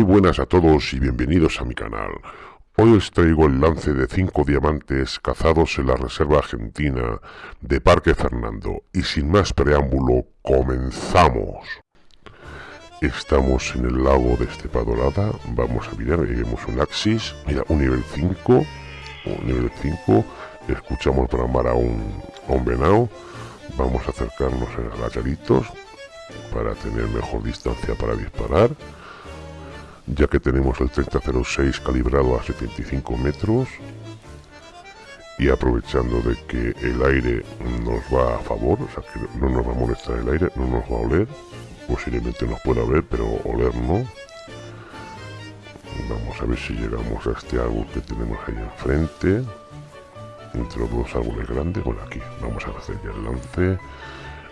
Muy buenas a todos y bienvenidos a mi canal. Hoy os traigo el lance de 5 diamantes cazados en la Reserva Argentina de Parque Fernando. Y sin más preámbulo, comenzamos. Estamos en el lago de Estepa Dorada. Vamos a mirar, lleguemos un Axis. Mira, un nivel 5. Un nivel 5. Escuchamos bramar a un, a un venado. Vamos a acercarnos a agachaditos para tener mejor distancia para disparar ya que tenemos el 3006 calibrado a 75 metros y aprovechando de que el aire nos va a favor, o sea que no nos va a molestar el aire, no nos va a oler, posiblemente nos pueda ver, pero oler no. Vamos a ver si llegamos a este árbol que tenemos ahí enfrente, entre los dos árboles grandes, bueno aquí, vamos a hacer ya el lance,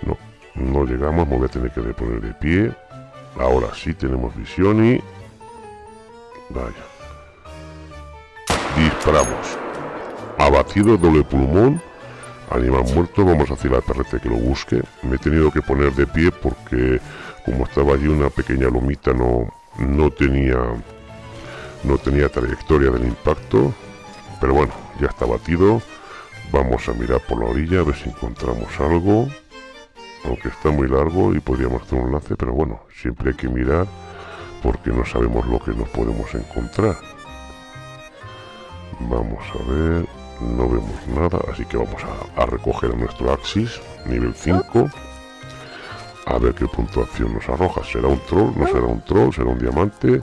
no, no llegamos, me voy a tener que poner de pie, ahora sí tenemos visión y Vaya. Disparamos. Abatido doble pulmón. Animal muerto. Vamos a hacer al perrete que lo busque. Me he tenido que poner de pie porque como estaba allí una pequeña lomita no, no tenía no tenía trayectoria del impacto. Pero bueno, ya está batido. Vamos a mirar por la orilla a ver si encontramos algo. Aunque está muy largo y podríamos hacer un lance, pero bueno, siempre hay que mirar porque no sabemos lo que nos podemos encontrar. Vamos a ver, no vemos nada, así que vamos a, recoger nuestro Axis, nivel 5. A ver qué puntuación nos arroja. ¿Será un troll? ¿No será un troll? ¿Será un diamante?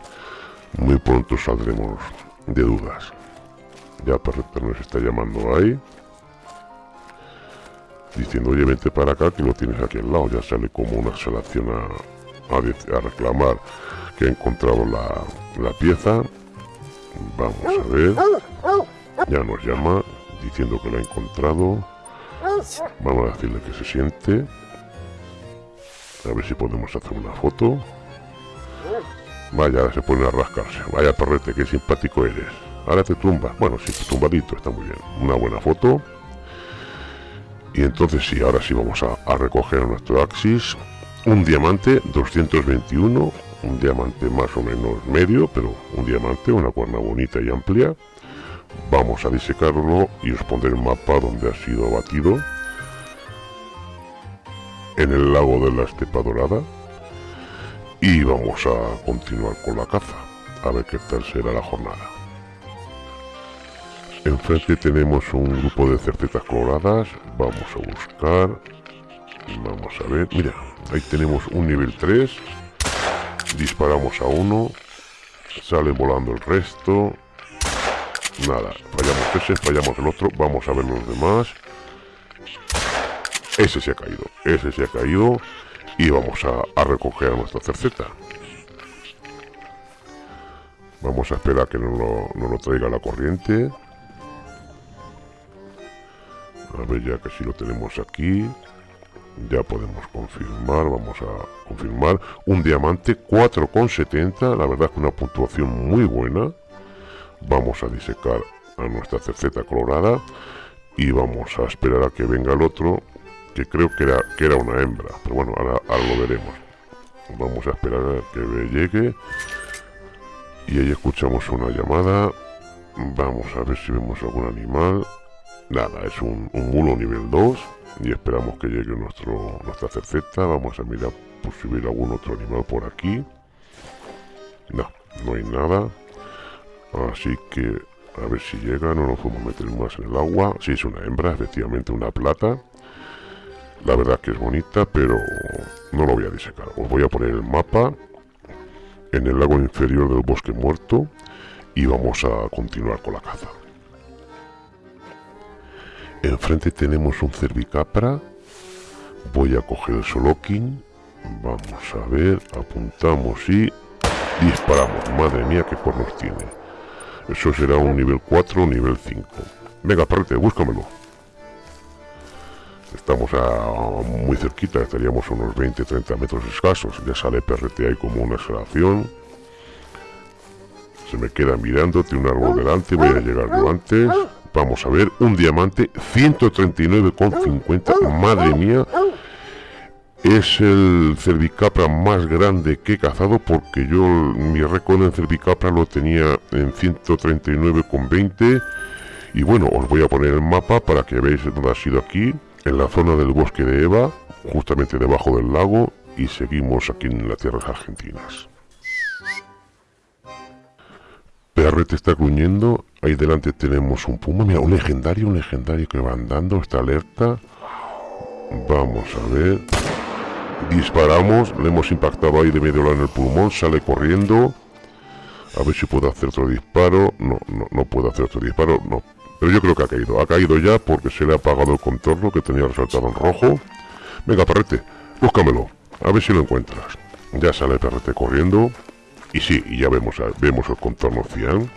Muy pronto saldremos de dudas. Ya Perfecto nos está llamando ahí. Diciendo, oye, vente para acá que lo tienes aquí al lado. Ya sale como una selección a, a reclamar que ha encontrado la, pieza. Vamos a ver. Ya nos llama diciendo que la ha encontrado. Vamos a decirle que se siente. A ver si podemos hacer una foto. Vaya, se pone a rascarse. Vaya perrete, qué simpático eres. Ahora te tumba. Bueno, sí, tumbadito, está muy bien. Una buena foto. Y entonces sí, ahora sí vamos a, a recoger nuestro Axis. Un diamante 221 un diamante más o menos medio, pero un diamante, una cuerna bonita y amplia. Vamos a disecarlo y os pondré el mapa donde ha sido abatido. En el lago de la Estepa Dorada. Y vamos a continuar con la caza. A ver qué tal será la jornada. Enfrente tenemos un grupo de cercetas coloradas. Vamos a buscar. Vamos a ver. Mira, ahí tenemos un nivel 3 disparamos a uno sale volando el resto. Nada fallamos ese fallamos el otro vamos a ver los demás. Ese se ha caído ese se ha caído y vamos a, recoger a nuestra cerceta. Vamos a esperar que nos lo traiga la corriente. A ver ya que si lo tenemos aquí ya podemos confirmar, vamos a confirmar un diamante 4,70, la verdad que una puntuación muy buena. Vamos a disecar a nuestra cerceta colorada y vamos a esperar a que venga el otro, que creo que era, que era una hembra, pero bueno, ahora, lo veremos. Vamos a esperar a que llegue y ahí escuchamos una llamada. Vamos a ver si vemos algún animal. Nada, es un, un mulo nivel 2 y esperamos que llegue nuestro, nuestra cerceta. Vamos a mirar por si hubiera algún otro animal por aquí. No, no hay nada. Así que a ver si llega, no nos podemos meter más en el agua. Si es una hembra, efectivamente una plata. La verdad que es bonita, pero no lo voy a disecar. Os voy a poner el mapa en el lago inferior del bosque muerto y vamos a continuar con la caza. Enfrente tenemos un cervicapra. Voy a coger el solokin. Vamos a ver, apuntamos y disparamos. Madre mía, qué cuernos tiene. Eso será un nivel 4 o nivel 5. Venga, perrete, búscamelo. Estamos a, muy cerquita, estaríamos unos 20-30 metros escasos. Ya sale perrete ahí como una exhalación. Se me queda mirando, tiene un árbol delante, voy a llegar yo antes. Vamos a ver, un diamante 139,50. Madre mía. es el cervicapra más grande que he cazado porque yo mi récord en cervicapra lo tenía en 139,20 y bueno, os voy a poner el mapa para que veáis dónde ha sido aquí, en la zona del bosque de Eva, justamente debajo del lago y seguimos aquí en las tierras argentinas. Perrete está gruñendo, ahí delante tenemos un puma, mira, un legendario, un legendario que va andando, está alerta. Vamos a ver disparamos, le hemos impactado ahí de medio en el pulmón, sale corriendo. A ver si puedo hacer otro disparo. No, no, no puedo hacer otro disparo, no. Pero yo creo que ha caído. Ha caído ya porque se le ha apagado el contorno que tenía resaltado en rojo. Venga, perrete, búscamelo. A ver si lo encuentras. Ya sale perrete corriendo. Y sí, ya vemos, vemos el contorno cian.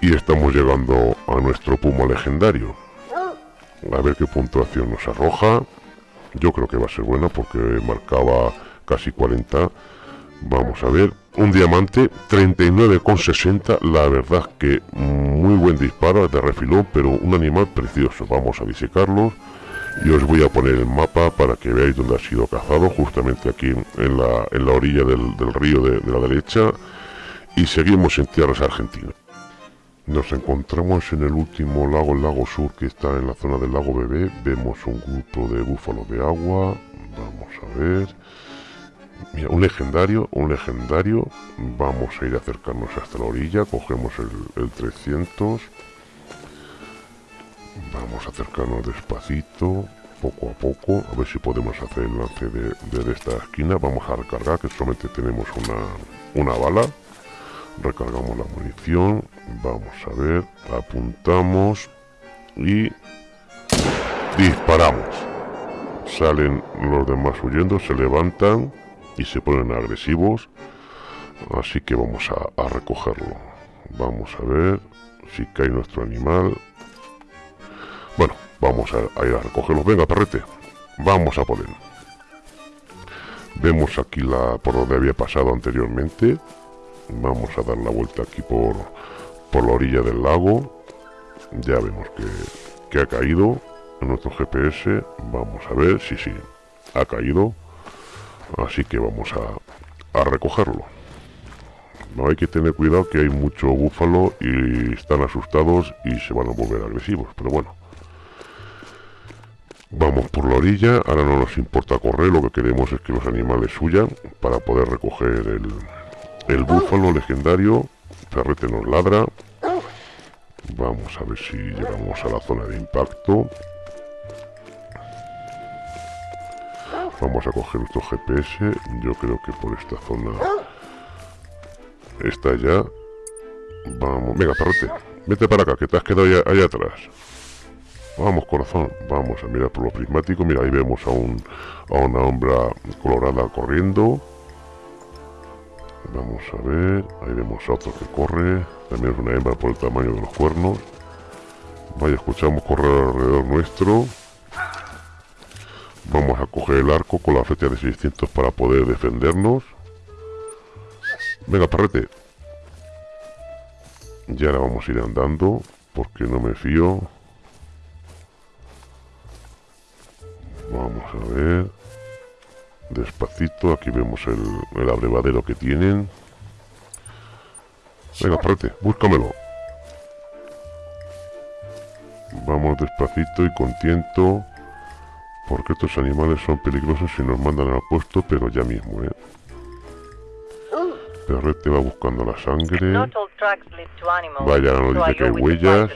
Y estamos llegando a nuestro puma legendario. A ver qué puntuación nos arroja. Yo creo que va a ser buena porque marcaba casi 40. Vamos a ver. Un diamante, 39,60. La verdad que muy buen disparo de refilón, pero un animal precioso. Vamos a disecarlo. Y os voy a poner el mapa para que veáis dónde ha sido cazado. Justamente aquí en la, en la orilla del, río de, la derecha. Y seguimos en tierras argentinas. Nos encontramos en el último lago, el lago sur, que está en la zona del lago Bebé. Vemos un grupo de búfalos de agua. Vamos a ver. Mira, un legendario, un legendario. Vamos a ir a acercarnos hasta la orilla. Cogemos el, 300. Vamos a acercarnos despacito, poco a poco. A ver si podemos hacer el lance de, esta esquina. Vamos a recargar, que solamente tenemos una, una bala recargamos la munición vamos a ver apuntamos y disparamos salen los demás huyendo se levantan y se ponen agresivos así que vamos a, recogerlo vamos a ver si cae nuestro animal bueno vamos a, ir a recogerlo venga perrete. Vamos a poner vemos aquí la por donde había pasado anteriormente. Vamos a dar la vuelta aquí por, por la orilla del lago. Ya vemos que, ha caído en nuestro GPS vamos a ver si sí, ha caído. Así que vamos a, a recogerlo. No hay que tener cuidado que hay mucho búfalo y están asustados y se van a volver agresivos pero bueno Vamos por la orilla, ahora no nos importa correr, lo que queremos es que los animales huyan para poder recoger el, el búfalo legendario. Perrete nos ladra. Vamos a ver si llegamos a la zona de impacto. Vamos a coger nuestro GPS. Yo creo que por esta zona está ya. Vamos, venga, perrete. Vete para acá, que te has quedado allá, atrás. Vamos, corazón. Vamos a mirar por lo prismático. Mira, ahí vemos a, un, a una hombra colorada corriendo. Vamos a ver, ahí vemos a otro que corre, también es una hembra por el tamaño de los cuernos. Vaya, escuchamos correr alrededor nuestro. Vamos a coger el arco con la flecha de 600 para poder defendernos. Venga, parrete. Ya ahora vamos a ir andando, porque no me fío. Vamos a ver. Despacito, aquí vemos el, el abrevadero que tienen. Venga, espérate, búscamelo. Vamos despacito y contento. Porque estos animales son peligrosos y nos mandan al puesto, pero ya mismo, ¿eh? Perrete va buscando la sangre. Vaya, no dice que hay huellas.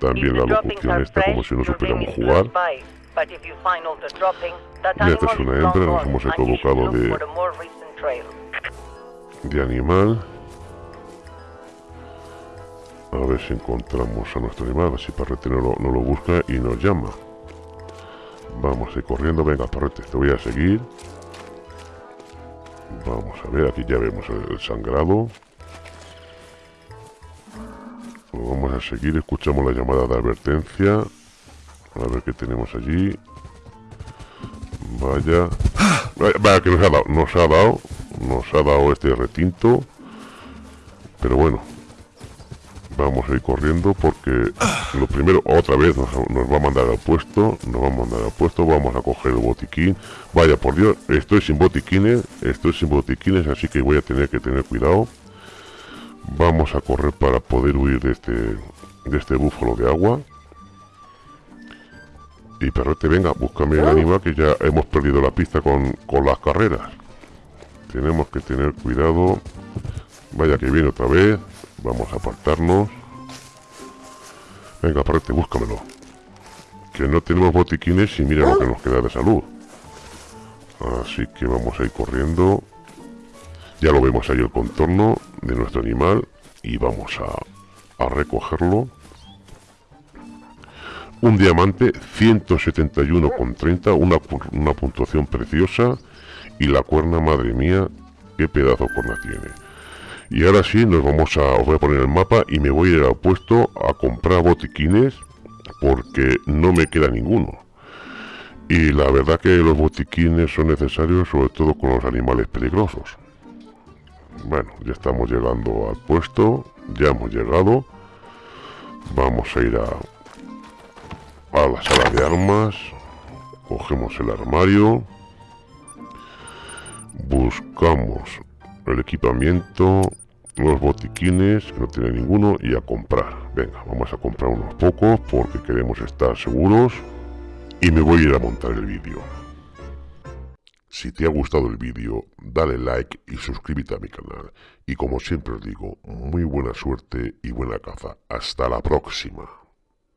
También la locución está como si no supiéramos jugar. Esta es una hembra, nos hemos equivocado de, de animal. A ver si encontramos a nuestro animal, a ver si Parrete no lo, no lo busca y nos llama. Vamos a ir corriendo, venga Parrete, te voy a seguir. Vamos a ver, aquí ya vemos el, sangrado. vamos a seguir, escuchamos la llamada de advertencia. A ver qué tenemos allí. Vaya. Vaya, que nos ha dado. Nos ha dado. Nos ha dado este retinto. Pero bueno. Vamos a ir corriendo porque lo primero, otra vez nos, va a mandar al puesto, nos va a mandar al puesto, vamos a coger el botiquín. Vaya, por Dios, estoy sin botiquines, estoy sin botiquines, así que voy a tener que tener cuidado. Vamos a correr para poder huir de este, de este búfalo de agua. Y perrete, venga, búscame el animal que ya hemos perdido la pista con, con las carreras. Tenemos que tener cuidado. Vaya que viene otra vez. Vamos a apartarnos. Venga, aparte, búscamelo. Que no tenemos botiquines y mira lo que nos queda de salud. Así que vamos a ir corriendo. Ya lo vemos ahí el contorno de nuestro animal. Y vamos a, a recogerlo. Un diamante 171,30. Una, una puntuación preciosa. Y la cuerna, madre mía, qué pedazo cuerna tiene. Y ahora sí, nos vamos a... Os a poner el mapa y me voy a ir al puesto a comprar botiquines porque no me queda ninguno. Y la verdad que los botiquines son necesarios sobre todo con los animales peligrosos. Bueno, ya estamos llegando al puesto, ya hemos llegado. Vamos a ir a, a la sala de armas. Cogemos el armario. Buscamos el equipamiento, los botiquines, que no tiene ninguno, y a comprar. Venga, vamos a comprar unos pocos porque queremos estar seguros. Y me voy a ir a montar el vídeo. Si te ha gustado el vídeo, dale like y suscríbete a mi canal. Y como siempre os digo, muy buena suerte y buena caza. Hasta la próxima.